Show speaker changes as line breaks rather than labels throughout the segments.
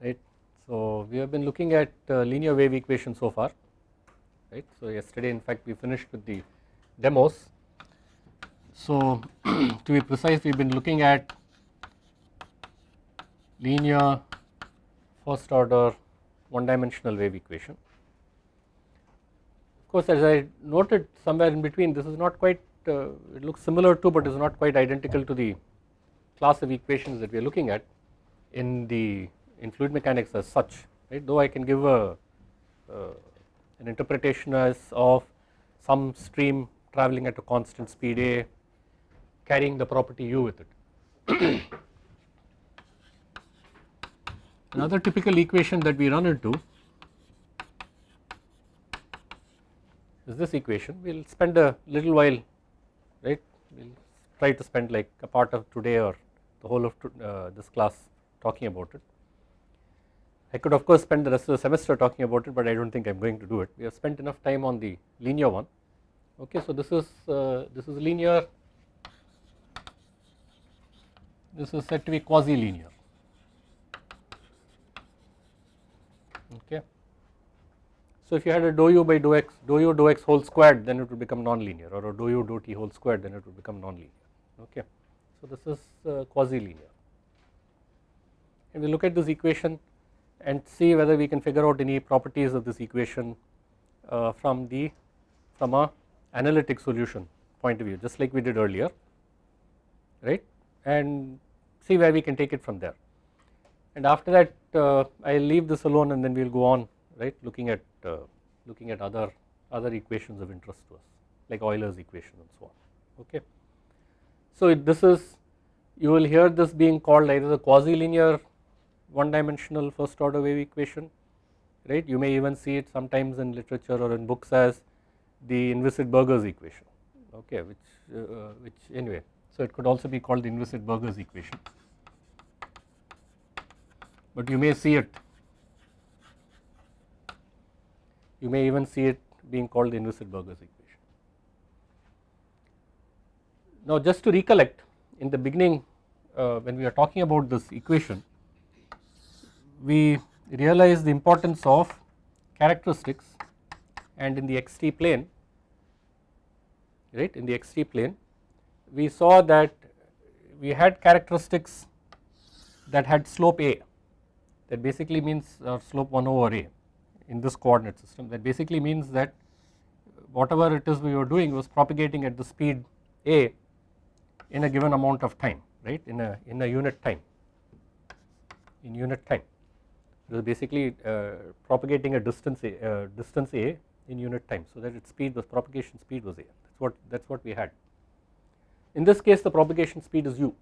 right. So we have been looking at uh, linear wave equation so far right. So yesterday in fact we finished with the demos. So to be precise we have been looking at linear first order one dimensional wave equation. Of course as I noted somewhere in between this is not quite uh, it looks similar to but is not quite identical to the class of equations that we are looking at in the in fluid mechanics as such right? Though I can give a uh, an interpretation as of some stream traveling at a constant speed a carrying the property u with it. Another typical equation that we run into is this equation. We will spend a little while right? We will try to spend like a part of today or the whole of uh, this class talking about it. I could of course spend the rest of the semester talking about it but I do not think I am going to do it. We have spent enough time on the linear one. Okay so this is uh, this is linear. This is said to be quasi linear okay. So if you had a dou u by dou x dou u dou x whole squared then it would become non-linear or a dou u dou t whole squared then it would become non-linear. Okay. So this is uh, quasi linear and we look at this equation and see whether we can figure out any properties of this equation uh, from the from a analytic solution point of view just like we did earlier right and see where we can take it from there and after that uh, I will leave this alone and then we will go on right looking at uh, looking at other other equations of interest to us like Euler's equation and so on okay. So this is you will hear this being called either the quasi linear one dimensional first order wave equation right you may even see it sometimes in literature or in books as the Inviscid-Burgers equation okay which uh, which anyway so it could also be called the Inviscid-Burgers equation but you may see it you may even see it being called the Inviscid-Burgers equation. Now just to recollect in the beginning uh, when we are talking about this equation we realize the importance of characteristics and in the xt plane right in the xt plane we saw that we had characteristics that had slope a that basically means uh, slope 1 over a in this coordinate system. That basically means that whatever it is we were doing was propagating at the speed a in a given amount of time right in a in a unit time in unit time it was basically uh, propagating a distance a, uh, distance a in unit time so that its speed was propagation speed was a. That's what that's what we had. In this case the propagation speed is u.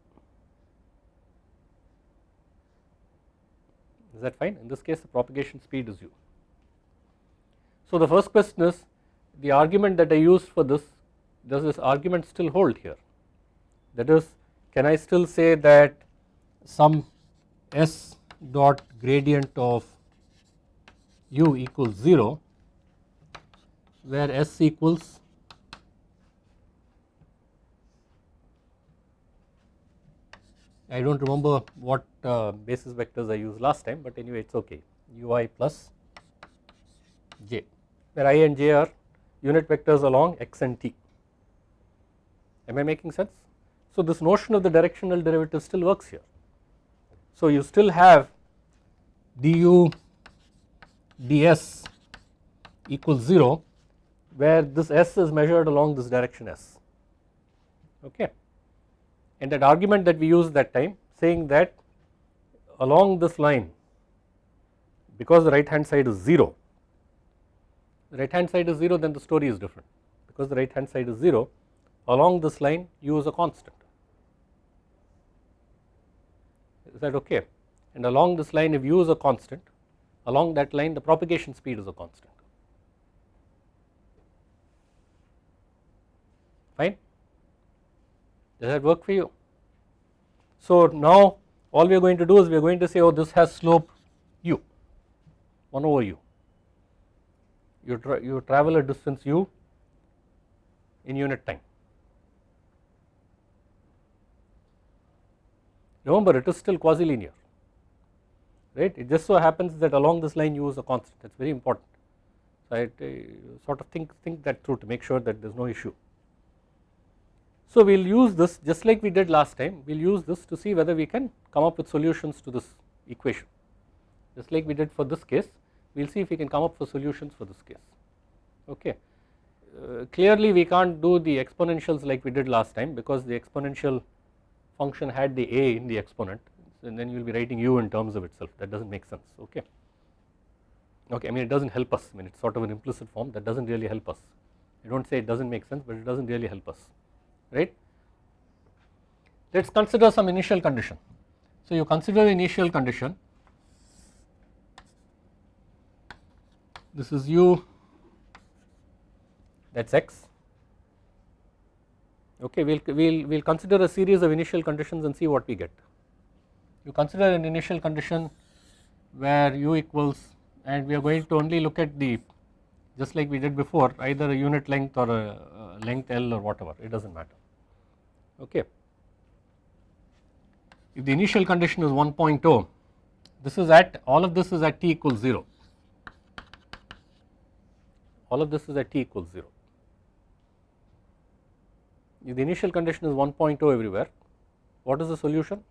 Is that fine? In this case the propagation speed is u. So the first question is the argument that I used for this does this argument still hold here? That is can I still say that some s dot gradient of u equals 0 where s equals I do not remember what uh, basis vectors I used last time but anyway it is okay. ui plus j where i and j are unit vectors along x and t. Am I making sense. So this notion of the directional derivative still works here so you still have du ds equals 0 where this s is measured along this direction s. Okay. And that argument that we used that time saying that along this line because the right hand side is 0 the right hand side is 0 then the story is different. Because the right hand side is 0 along this line u is a constant is that okay and along this line if u is a constant along that line the propagation speed is a constant. Fine? Does that work for you? So now all we are going to do is we are going to say oh this has slope u 1 over u. You, tra you travel a distance u in unit time remember it is still quasi linear right it just so happens that along this line you use a constant that is very important. So I sort of think, think that through to make sure that there is no issue. So we will use this just like we did last time we will use this to see whether we can come up with solutions to this equation just like we did for this case we will see if we can come up with solutions for this case okay. Uh, clearly we can't do the exponentials like we did last time because the exponential function had the a in the exponent and then you will be writing u in terms of itself that does not make sense okay. Okay, I mean it does not help us I mean it is sort of an implicit form that does not really help us I do not say it does not make sense but it does not really help us right. Let us consider some initial condition. So you consider the initial condition this is u that is x okay we will we'll, we'll consider a series of initial conditions and see what we get. You consider an initial condition where u equals and we are going to only look at the just like we did before either a unit length or a, a length L or whatever it does not matter okay. If the initial condition is 1.0 this is at all of this is at t equals 0 all of this is at t equals 0 if the initial condition is 1.0 everywhere what is the solution?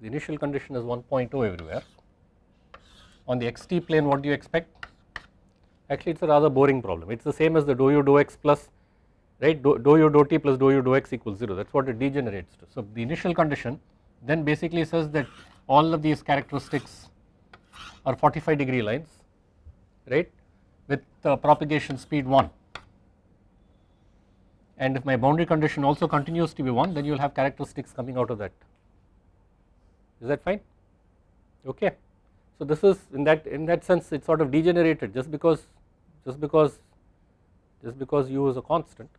The initial condition is 1.0 everywhere on the xt plane what do you expect? Actually it is a rather boring problem. It is the same as the dou u dou x plus right? Dou u dou t plus dou u dou x equals 0 that is what it degenerates to. So the initial condition then basically says that all of these characteristics are 45 degree lines right with uh, propagation speed 1 and if my boundary condition also continues to be 1 then you will have characteristics coming out of that is that fine okay. So this is in that in that sense it sort of degenerated just because just because just because u is a constant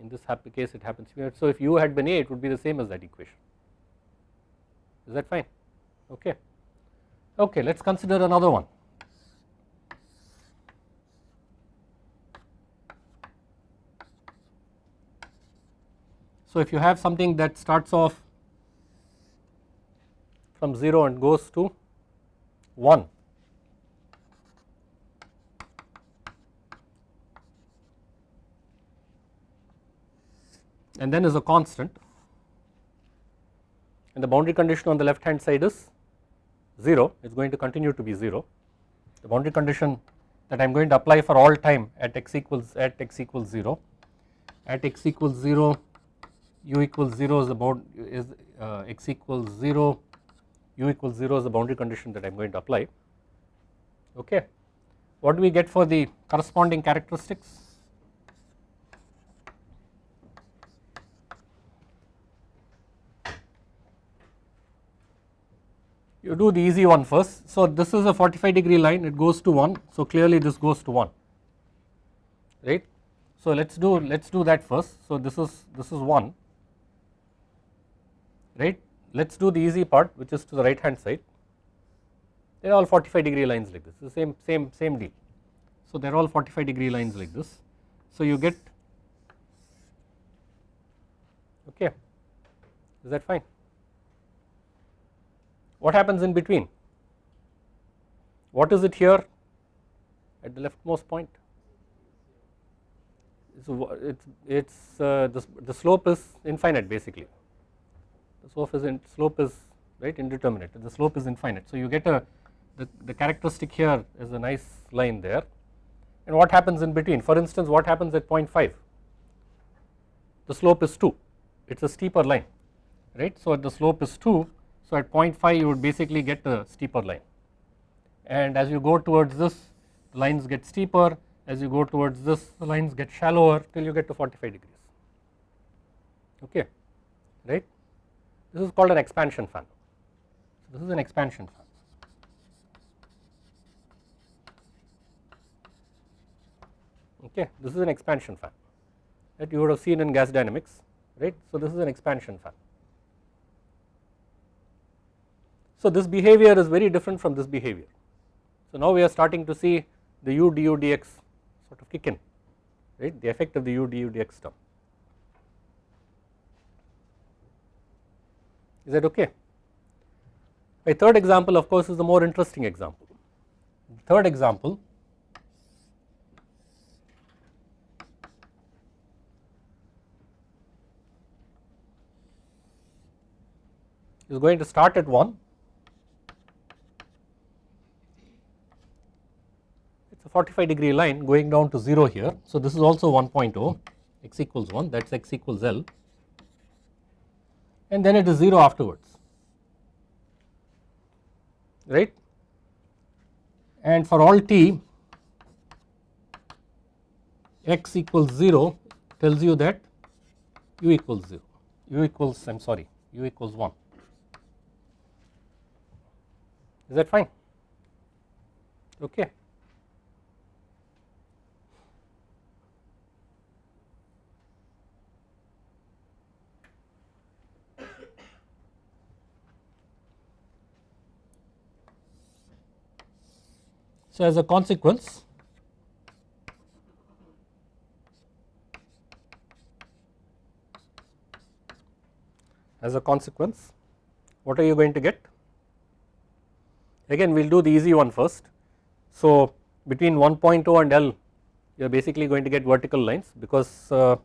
in this happy case it happens here. So if u had been a it would be the same as that equation is that fine okay. Okay let us consider another one So if you have something that starts off from 0 and goes to 1 and then is a constant and the boundary condition on the left hand side is 0 it is going to continue to be 0 the boundary condition that I am going to apply for all time at x equals at x equals 0 at x equals 0 u equals 0 is about is uh, x equals 0 u equals 0 is the boundary condition that I am going to apply okay. What do we get for the corresponding characteristics? You do the easy one first. So this is a 45 degree line it goes to 1 so clearly this goes to 1 right. So let us do let us do that first. So this is this is 1 right. Let us do the easy part which is to the right hand side they are all 45 degree lines like this the same same same deal. So they are all 45 degree lines like this. So you get okay is that fine. What happens in between? What is it here at the leftmost point? So it's it's uh, the, the slope is infinite basically slope is in, slope is right indeterminate. The slope is infinite. So you get a the, the characteristic here is a nice line there. And what happens in between? For instance what happens at 0.5 the slope is 2 it is a steeper line right. So the slope is 2 so at 0.5 you would basically get a steeper line. And as you go towards this the lines get steeper. As you go towards this the lines get shallower till you get to 45 degrees. Okay right. This is called an expansion fan. So this is an expansion fan. Okay, this is an expansion fan that you would have seen in gas dynamics, right. So this is an expansion fan. So this behavior is very different from this behavior. So now we are starting to see the u du dx sort of kick in, right, the effect of the u du dx term. Is that okay. A third example of course is the more interesting example. Third example is going to start at 1 it is a 45 degree line going down to 0 here. So this is also 1.0 x equals 1 that is x equals L and then it is 0 afterwards. Right? And for all t x equals 0 tells you that u equals 0 u equals I am sorry u equals 1 is that fine? Okay. So as a consequence as a consequence what are you going to get? Again we will do the easy one first. So between 1.0 and L you are basically going to get vertical lines because uh,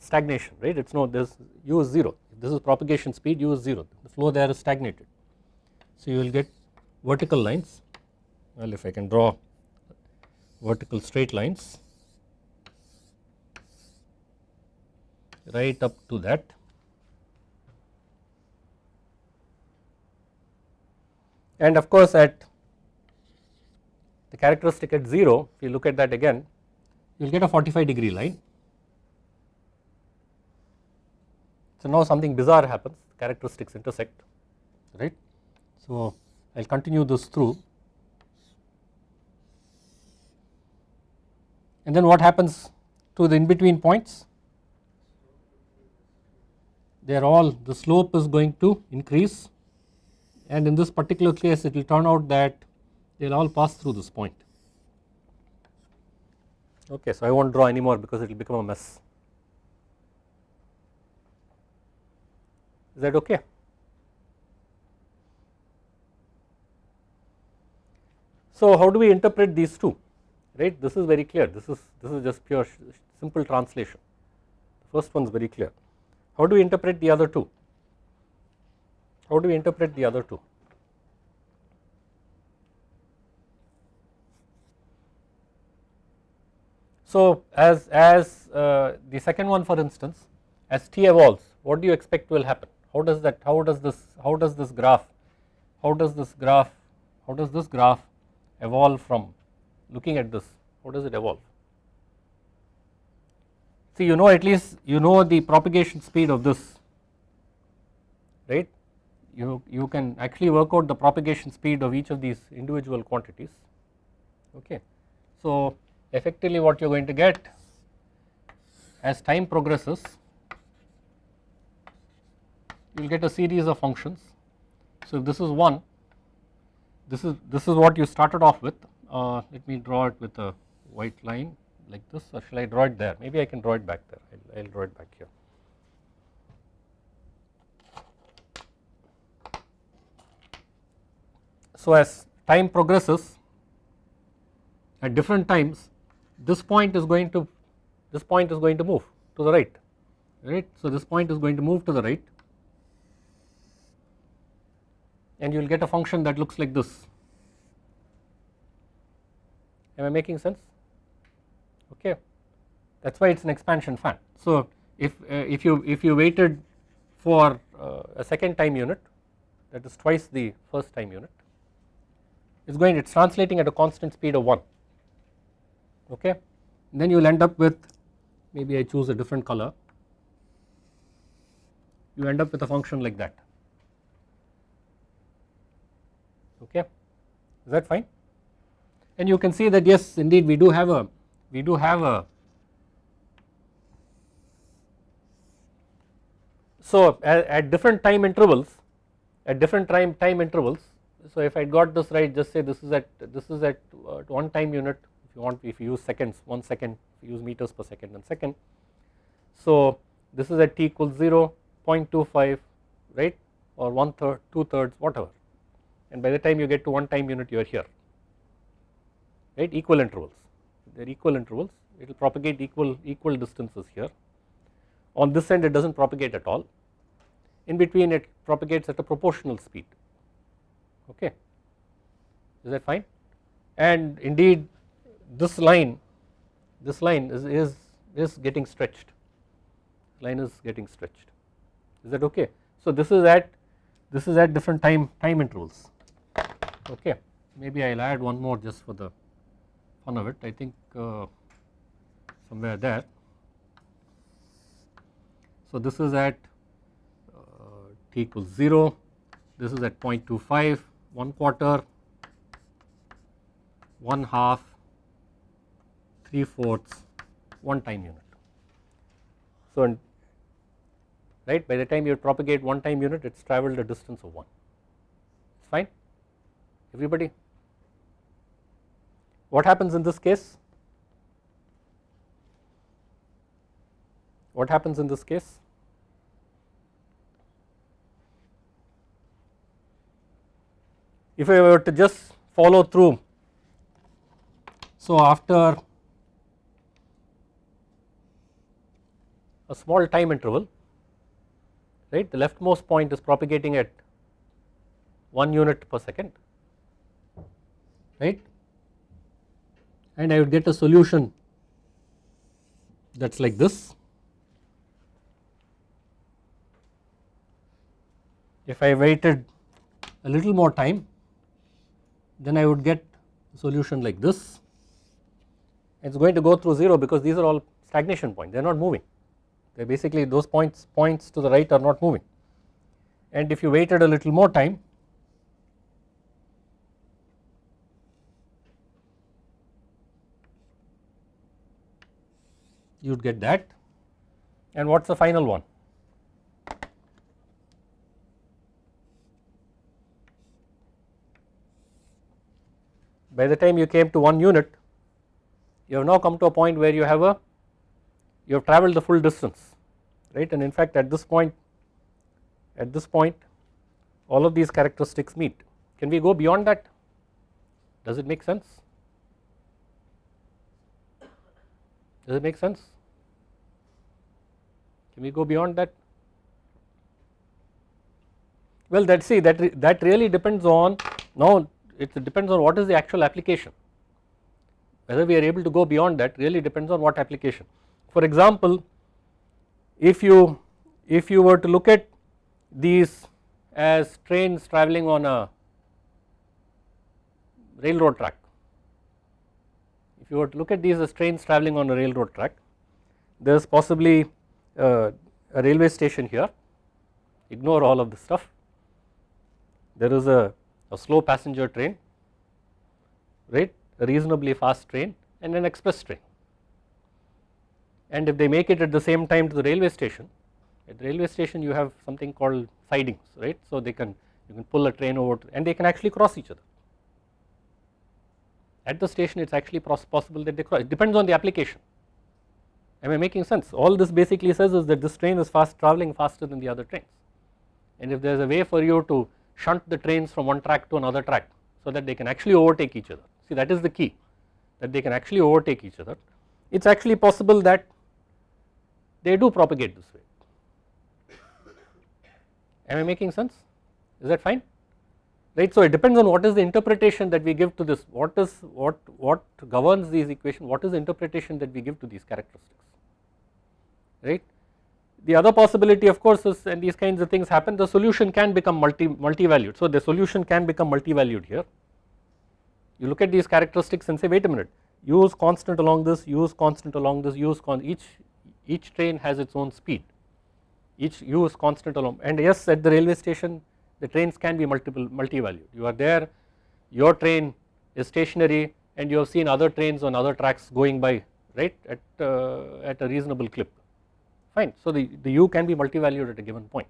stagnation right? It is no this u is 0 if this is propagation speed u is 0 the flow there is stagnated. So you will get vertical lines well if I can draw vertical straight lines right up to that and of course at the characteristic at 0 if you look at that again you will get a 45 degree line. So now something bizarre happens characteristics intersect right. So I will continue this through and then what happens to the in between points they are all the slope is going to increase and in this particular case it will turn out that they will all pass through this point. Okay, so I will not draw anymore because it will become a mess. Is that okay? So how do we interpret these two right this is very clear this is this is just pure simple translation the first one is very clear. How do we interpret the other two? How do we interpret the other two? So as, as uh, the second one for instance as t evolves what do you expect will happen how does that how does this how does this graph how does this graph how does this graph evolve from looking at this how does it evolve see you know at least you know the propagation speed of this right you, you can actually work out the propagation speed of each of these individual quantities okay. So effectively what you are going to get as time progresses you will get a series of functions. So if this is 1 this is this is what you started off with uh, let me draw it with a white line like this or shall I draw it there maybe I can draw it back there I will draw it back here. So as time progresses at different times this point is going to this point is going to move to the right right. So this point is going to move to the right and you will get a function that looks like this. Am I making sense? Okay, that is why it is an expansion fan. So if uh, if you if you waited for uh, a second time unit that is twice the first time unit is going it is translating at a constant speed of 1 okay? Then you will end up with maybe I choose a different color. You end up with a function like that. Okay? Is that fine and you can see that yes indeed we do have a we do have a. So at, at different time intervals at different time time intervals so if I got this right just say this is at this is at uh, one time unit if you want if you use seconds 1 second use meters per second and second. So this is at t equals 0 0.25 right? Or one third, two thirds whatever. And by the time you get to one time unit you are here right equal intervals they are equal intervals it will propagate equal equal distances here. On this end it does not propagate at all. In between it propagates at a proportional speed. Okay. Is that fine? And indeed this line this line is, is, is getting stretched. Line is getting stretched. Is that okay. So this is at this is at different time time intervals. Okay. Maybe I will add one more just for the fun of it I think uh, somewhere there. So this is at uh, t equals 0 this is at 0.25 1 quarter 1 half 3 fourths 1 time unit. So right by the time you propagate 1 time unit it has travelled a distance of 1 it is fine everybody. What happens in this case? What happens in this case? If I were to just follow through, so after a small time interval, right, the leftmost point is propagating at 1 unit per second right and I would get a solution that is like this. If I waited a little more time then I would get a solution like this. It is going to go through 0 because these are all stagnation points. They are not moving. They are basically those points points to the right are not moving. And if you waited a little more time you would get that and what is the final one? By the time you came to 1 unit you have now come to a point where you have a you have travelled the full distance right and in fact at this point at this point all of these characteristics meet. Can we go beyond that? Does it make sense? Does it make sense? Can we go beyond that? Well that see that re, that really depends on now it depends on what is the actual application whether we are able to go beyond that really depends on what application. For example if you if you were to look at these as trains travelling on a railroad track if you were to look at these as trains travelling on a railroad track there is possibly uh, a railway station here ignore all of this stuff. There is a, a slow passenger train right? A reasonably fast train and an express train. And if they make it at the same time to the railway station at the railway station you have something called sidings right? So they can you can pull a train over and they can actually cross each other. At the station it is actually possible that they cross it depends on the application am I making sense. All this basically says is that this train is fast travelling faster than the other trains. And if there is a way for you to shunt the trains from one track to another track so that they can actually overtake each other. See that is the key that they can actually overtake each other. It is actually possible that they do propagate this way. Am I making sense? Is that fine? Right. So it depends on what is the interpretation that we give to this what is what what governs these equations what is the interpretation that we give to these characteristics right. The other possibility of course is and these kinds of things happen the solution can become multi multi-valued. So the solution can become multi-valued here. You look at these characteristics and say wait a minute. Use constant along this use constant along this u is con each each train has its own speed. Each u is constant along and yes at the railway station the trains can be multiple multi-valued. You are there your train is stationary and you have seen other trains on other tracks going by right at, uh, at a reasonable clip fine. So the, the u can be multi-valued at a given point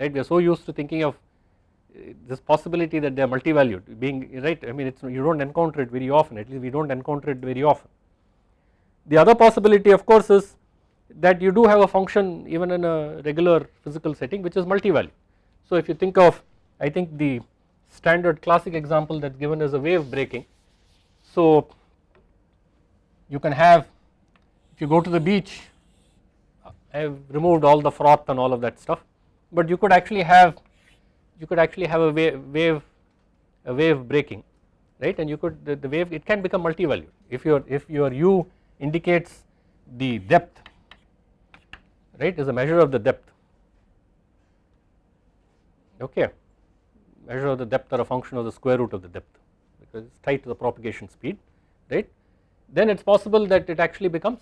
right we are so used to thinking of uh, this possibility that they are multi-valued being right I mean it's you do not encounter it very often at least we do not encounter it very often. The other possibility of course is that you do have a function even in a regular physical setting which is multi-value. So if you think of I think the standard classic example that is given is a wave breaking. So you can have if you go to the beach I have removed all the froth and all of that stuff. But you could actually have you could actually have a wave, wave a wave breaking right? And you could the, the wave it can become multi-valued. If your if your u indicates the depth right is a measure of the depth. Okay. Measure of the depth or a function of the square root of the depth because it is tied to the propagation speed right? Then it is possible that it actually becomes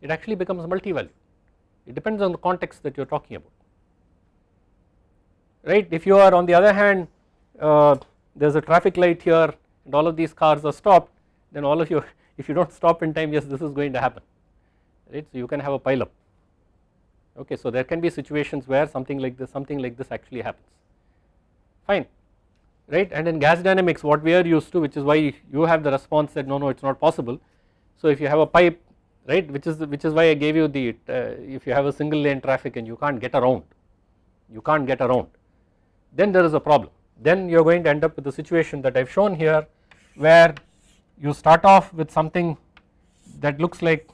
it actually becomes multi-value it depends on the context that you are talking about. Right? If you are on the other hand uh, there is a traffic light here and all of these cars are stopped then all of you if you do not stop in time yes this is going to happen. Right? So you can have a pile up. Okay so there can be situations where something like this something like this actually happens. Fine. Right? And in gas dynamics what we are used to which is why you have the response that no no it is not possible. So if you have a pipe right? Which is which is why I gave you the uh, if you have a single lane traffic and you can't get around you can't get around then there is a problem. Then you are going to end up with the situation that I have shown here where you start off with something that looks like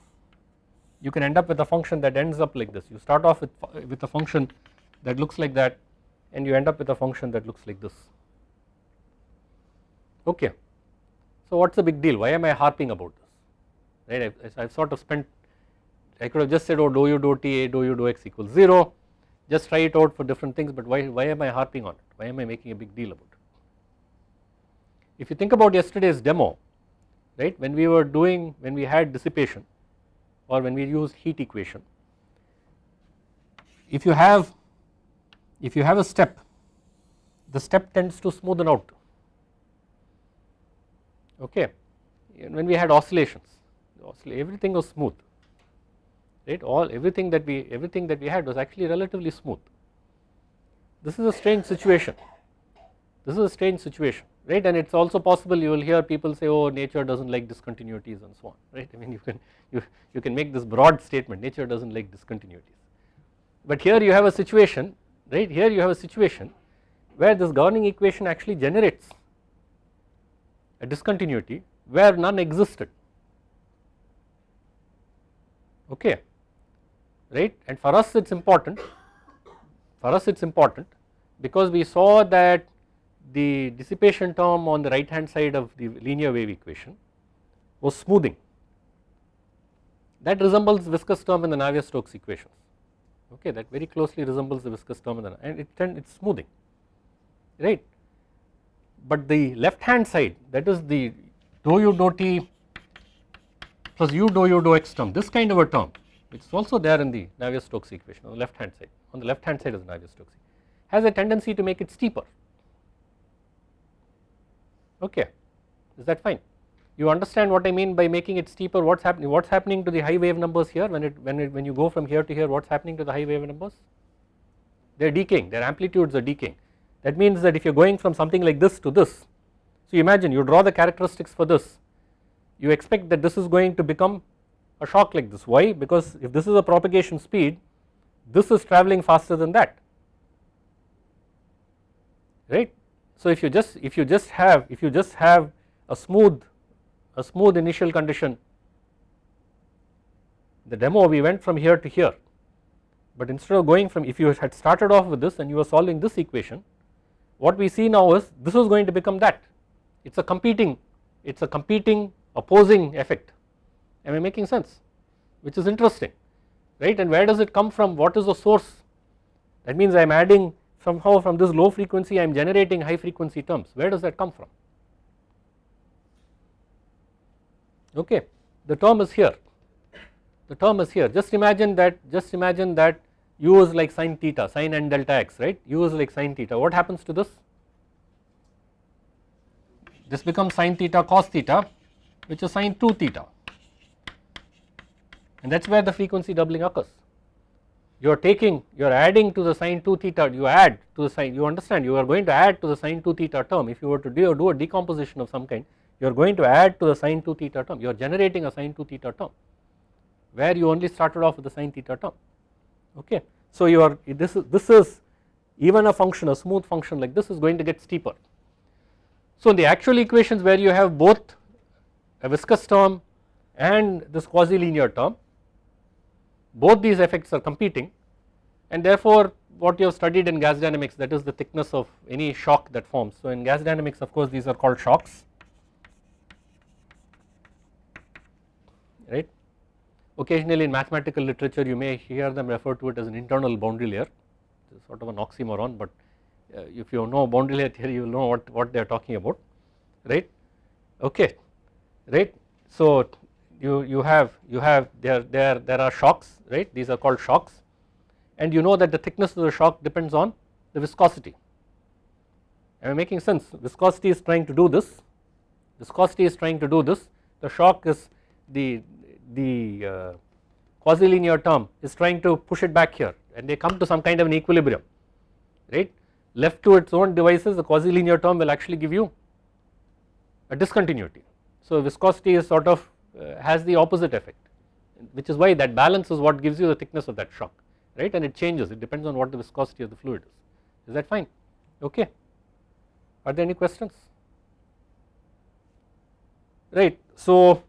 you can end up with a function that ends up like this. You start off with, with a function that looks like that and you end up with a function that looks like this. Okay. So what is the big deal? Why am I harping about this right? I have sort of spent I could have just said oh do u do t a do u do x equals 0 just try it out for different things but why, why am I harping on it? Why am I making a big deal about it. If you think about yesterday's demo right when we were doing when we had dissipation or when we used heat equation if you have if you have a step the step tends to smoothen out. Okay? When we had oscillations everything was smooth right? All everything that we everything that we had was actually relatively smooth. This is a strange situation. This is a strange situation right? And it is also possible you will hear people say oh nature does not like discontinuities and so on right? I mean you can you, you can make this broad statement nature does not like discontinuities. But here you have a situation right? Here you have a situation where this governing equation actually generates a discontinuity where none existed okay. Right? And for us it is important. For us it is important because we saw that the dissipation term on the right hand side of the linear wave equation was smoothing. That resembles viscous term in the Navier-Stokes equations okay? That very closely resembles the viscous term the and it it is smoothing. Right? But the left hand side that is the dou u dou t plus u dou u dou x term this kind of a term which is also there in the Navier-Stokes equation on the left hand side. On the left hand side of the Navier-Stokes has a tendency to make it steeper. Okay. Is that fine? You understand what I mean by making it steeper? What is happening what is happening to the high wave numbers here when it when it when you go from here to here what is happening to the high wave numbers? They are decaying. Their amplitudes are decaying. That means that if you are going from something like this to this so imagine you draw the characteristics for this you expect that this is going to become a shock like this. Why? Because if this is a propagation speed this is traveling faster than that. Right? So if you just if you just have if you just have a smooth a smooth initial condition the demo we went from here to here. But instead of going from if you had started off with this and you were solving this equation what we see now is this is going to become that. It is a competing it is a competing opposing effect. Am I making sense? Which is interesting right? And where does it come from? What is the source? That means I am adding somehow from this low frequency I am generating high frequency terms. Where does that come from? Okay the term is here. The term is here. Just imagine that just imagine that u is like sine theta sine n delta x right? U is like sine theta. What happens to this? This becomes sine theta cos theta which is sine 2 theta. And that is where the frequency doubling occurs. You are taking you are adding to the sine 2 theta you add to the sine you understand you are going to add to the sine 2 theta term. If you were to do, do a decomposition of some kind you are going to add to the sine 2 theta term. You are generating a sine 2 theta term where you only started off with the sine theta term. Okay. So you are this is this is even a function a smooth function like this is going to get steeper. So in the actual equations where you have both a viscous term and this quasi linear term both these effects are competing and therefore what you have studied in gas dynamics that is the thickness of any shock that forms. So in gas dynamics of course these are called shocks right. Occasionally in mathematical literature you may hear them refer to it as an internal boundary layer it is sort of an oxymoron but uh, if you know boundary layer theory you will know what, what they are talking about right okay right. So you, you have you have there there there are shocks right? These are called shocks. And you know that the thickness of the shock depends on the viscosity. Am I making sense? Viscosity is trying to do this. Viscosity is trying to do this. The shock is the the uh, quasi linear term is trying to push it back here. And they come to some kind of an equilibrium right? Left to its own devices the quasi linear term will actually give you a discontinuity. So viscosity is sort of uh, has the opposite effect which is why that balance is what gives you the thickness of that shock right? And it changes. It depends on what the viscosity of the fluid is. Is that fine? Okay. Are there any questions? Right. So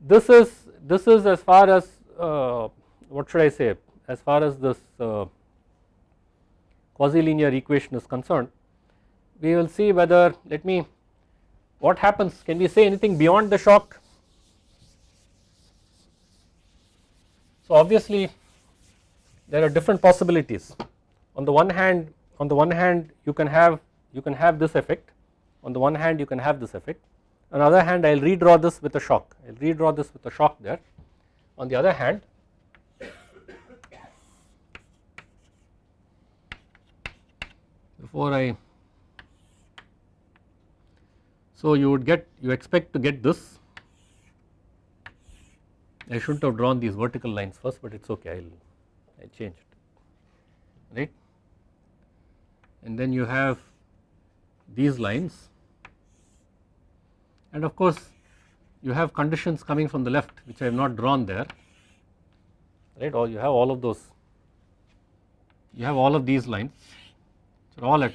this is this is as far as uh, what should I say? As far as this uh, quasi-linear equation is concerned we will see whether let me what happens? Can we say anything beyond the shock? So obviously there are different possibilities. On the one hand on the one hand you can have you can have this effect. On the one hand you can have this effect. On the other hand I will redraw this with a shock. I will redraw this with a shock there. On the other hand before I so you would get you expect to get this. I shouldn't have drawn these vertical lines first but it is okay. I will I changed right? And then you have these lines. And of course you have conditions coming from the left which I have not drawn there. Right? Or you have all of those. You have all of these lines. Which are all at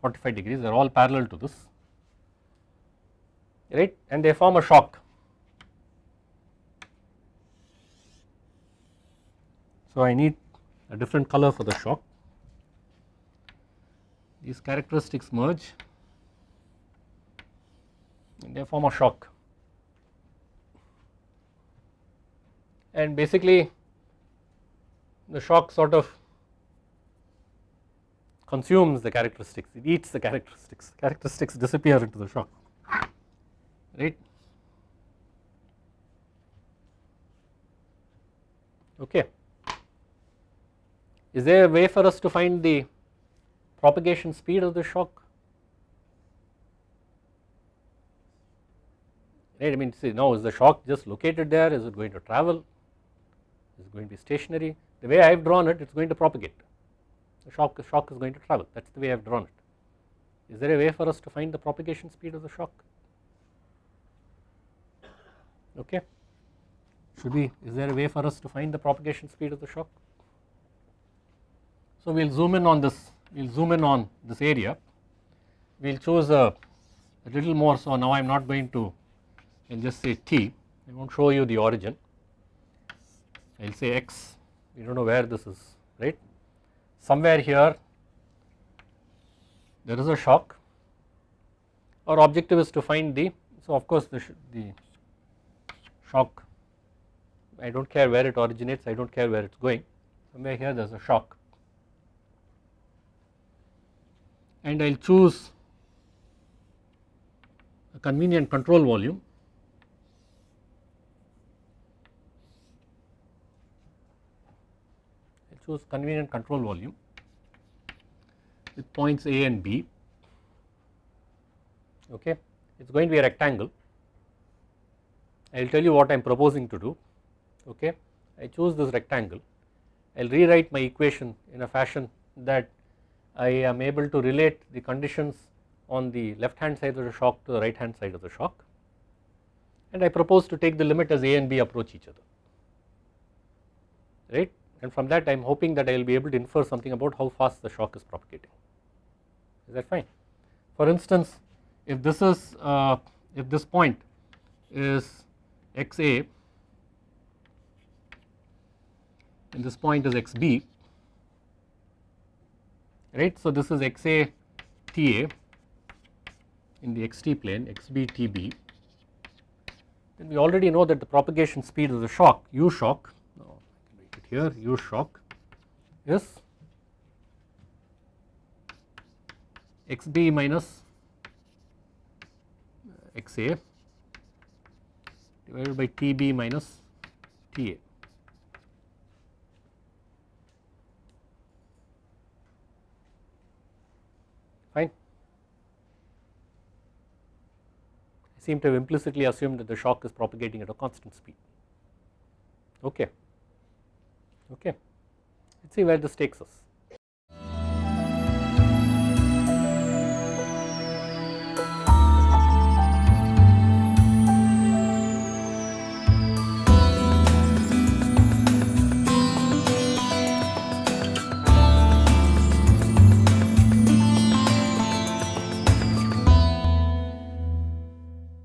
45 degrees. They are all parallel to this right and they form a shock So I need a different color for the shock. These characteristics merge and they form a shock. And basically the shock sort of consumes the characteristics, it eats the characteristics, characteristics disappear into the shock, right. Okay. Is there a way for us to find the propagation speed of the shock? Right, I mean see now is the shock just located there, is it going to travel, is it going to be stationary? The way I have drawn it, it is going to propagate, the shock, the shock is going to travel, that is the way I have drawn it. Is there a way for us to find the propagation speed of the shock? Okay. Should we, is there a way for us to find the propagation speed of the shock? So we will zoom in on this, we will zoom in on this area, we will choose a, a little more so now I am not going to, I will just say t, I will not show you the origin, I will say x, we do not know where this is, right. Somewhere here there is a shock, our objective is to find the, so of course the, the shock, I do not care where it originates, I do not care where it is going, somewhere here there is a shock. And I will choose a convenient control volume. I choose convenient control volume with points A and B. Okay? It is going to be a rectangle I will tell you what I am proposing to do okay? I choose this rectangle. I will rewrite my equation in a fashion that I am able to relate the conditions on the left hand side of the shock to the right hand side of the shock. And I propose to take the limit as A and B approach each other right? And from that I am hoping that I will be able to infer something about how fast the shock is propagating. Is that fine. For instance if this is uh, if this point is xa and this point is xb right. So this is xa ta in the xt plane xb tb then we already know that the propagation speed of the shock u shock. Now I can write it here u shock is xb minus xa divided by tb minus ta fine. I seem to have implicitly assumed that the shock is propagating at a constant speed. Okay. Okay. Let us see where this takes us